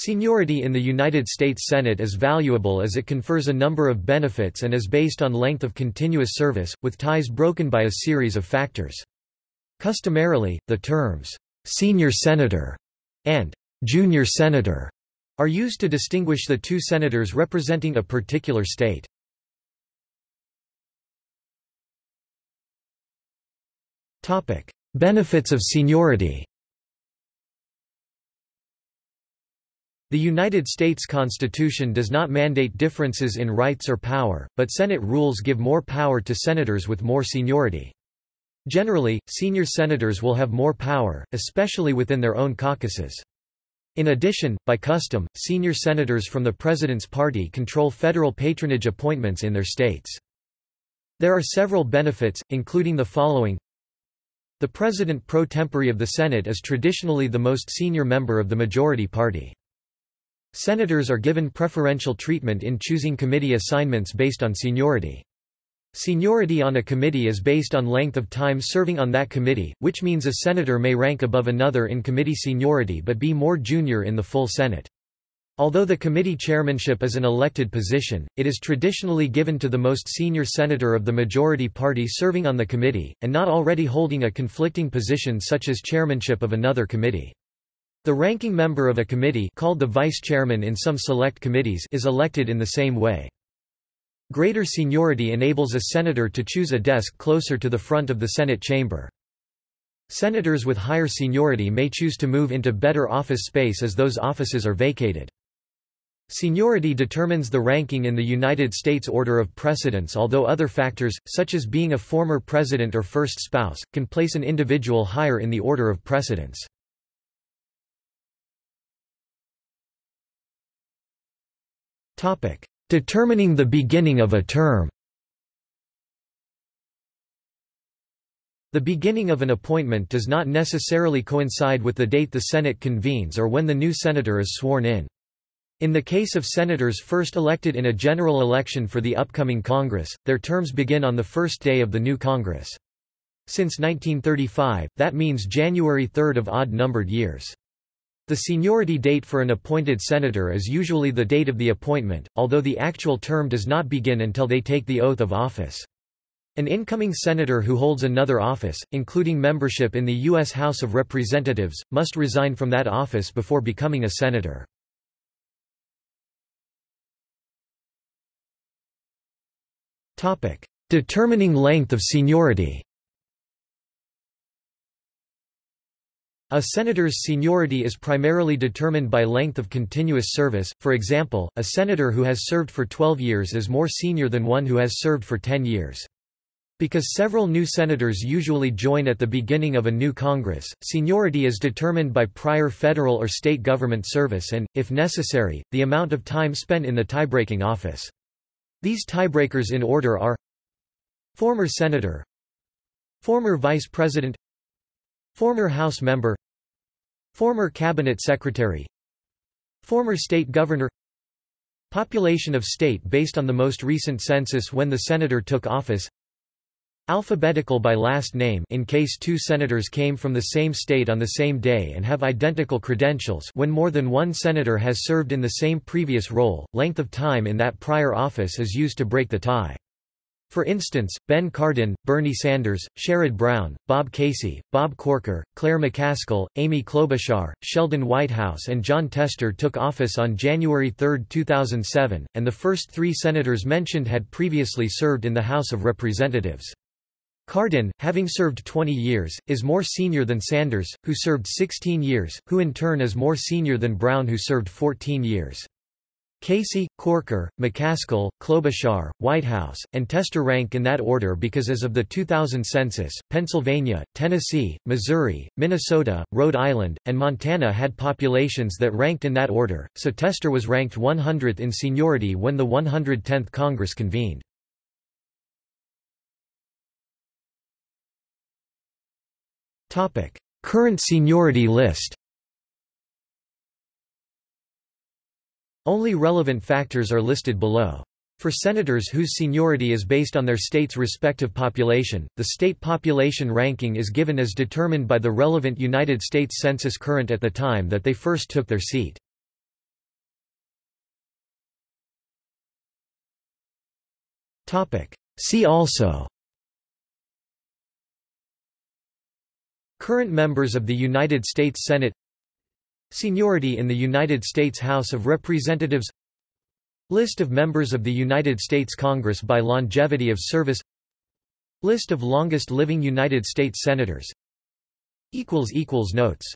Seniority in the United States Senate is valuable as it confers a number of benefits and is based on length of continuous service, with ties broken by a series of factors. Customarily, the terms, "'senior senator' and "'junior senator' are used to distinguish the two senators representing a particular state. Benefits of seniority The United States Constitution does not mandate differences in rights or power, but Senate rules give more power to senators with more seniority. Generally, senior senators will have more power, especially within their own caucuses. In addition, by custom, senior senators from the President's party control federal patronage appointments in their states. There are several benefits, including the following The President pro tempore of the Senate is traditionally the most senior member of the majority party. Senators are given preferential treatment in choosing committee assignments based on seniority. Seniority on a committee is based on length of time serving on that committee, which means a senator may rank above another in committee seniority but be more junior in the full Senate. Although the committee chairmanship is an elected position, it is traditionally given to the most senior senator of the majority party serving on the committee, and not already holding a conflicting position such as chairmanship of another committee. The ranking member of a committee called the vice chairman in some select committees is elected in the same way. Greater seniority enables a senator to choose a desk closer to the front of the Senate chamber. Senators with higher seniority may choose to move into better office space as those offices are vacated. Seniority determines the ranking in the United States order of precedence although other factors, such as being a former president or first spouse, can place an individual higher in the order of precedence. Topic: Determining the beginning of a term. The beginning of an appointment does not necessarily coincide with the date the Senate convenes or when the new senator is sworn in. In the case of senators first elected in a general election for the upcoming Congress, their terms begin on the first day of the new Congress. Since 1935, that means January 3 of odd-numbered years. The seniority date for an appointed senator is usually the date of the appointment, although the actual term does not begin until they take the oath of office. An incoming senator who holds another office, including membership in the U.S. House of Representatives, must resign from that office before becoming a senator. Determining length of seniority A senator's seniority is primarily determined by length of continuous service, for example, a senator who has served for 12 years is more senior than one who has served for 10 years. Because several new senators usually join at the beginning of a new Congress, seniority is determined by prior federal or state government service and, if necessary, the amount of time spent in the tiebreaking office. These tiebreakers in order are Former Senator Former Vice President Former House Member Former Cabinet Secretary Former State Governor. Population of state based on the most recent census when the senator took office. Alphabetical by last name in case two senators came from the same state on the same day and have identical credentials when more than one senator has served in the same previous role, length of time in that prior office is used to break the tie. For instance, Ben Cardin, Bernie Sanders, Sherrod Brown, Bob Casey, Bob Corker, Claire McCaskill, Amy Klobuchar, Sheldon Whitehouse and Jon Tester took office on January 3, 2007, and the first three senators mentioned had previously served in the House of Representatives. Cardin, having served 20 years, is more senior than Sanders, who served 16 years, who in turn is more senior than Brown who served 14 years. Casey, Corker, McCaskill, Klobuchar, Whitehouse, and Tester rank in that order because as of the 2000 census, Pennsylvania, Tennessee, Missouri, Minnesota, Rhode Island, and Montana had populations that ranked in that order, so Tester was ranked 100th in seniority when the 110th Congress convened. Current seniority list Only relevant factors are listed below. For senators whose seniority is based on their state's respective population, the state population ranking is given as determined by the relevant United States Census current at the time that they first took their seat. See also Current members of the United States Senate Seniority in the United States House of Representatives List of members of the United States Congress by longevity of service List of longest living United States Senators Notes